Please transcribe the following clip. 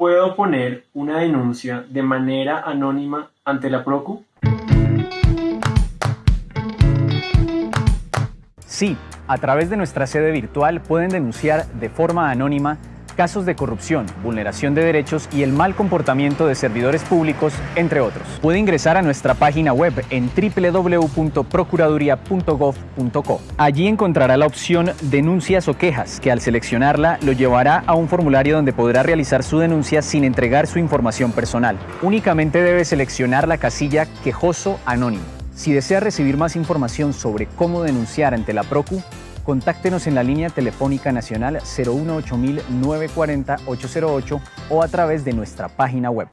¿Puedo poner una denuncia de manera anónima ante la Procu? Sí, a través de nuestra sede virtual pueden denunciar de forma anónima casos de corrupción, vulneración de derechos y el mal comportamiento de servidores públicos, entre otros. Puede ingresar a nuestra página web en www.procuraduría.gov.co. Allí encontrará la opción Denuncias o quejas, que al seleccionarla lo llevará a un formulario donde podrá realizar su denuncia sin entregar su información personal. Únicamente debe seleccionar la casilla Quejoso Anónimo. Si desea recibir más información sobre cómo denunciar ante la PROCU, Contáctenos en la línea telefónica nacional 018 940 808 o a través de nuestra página web.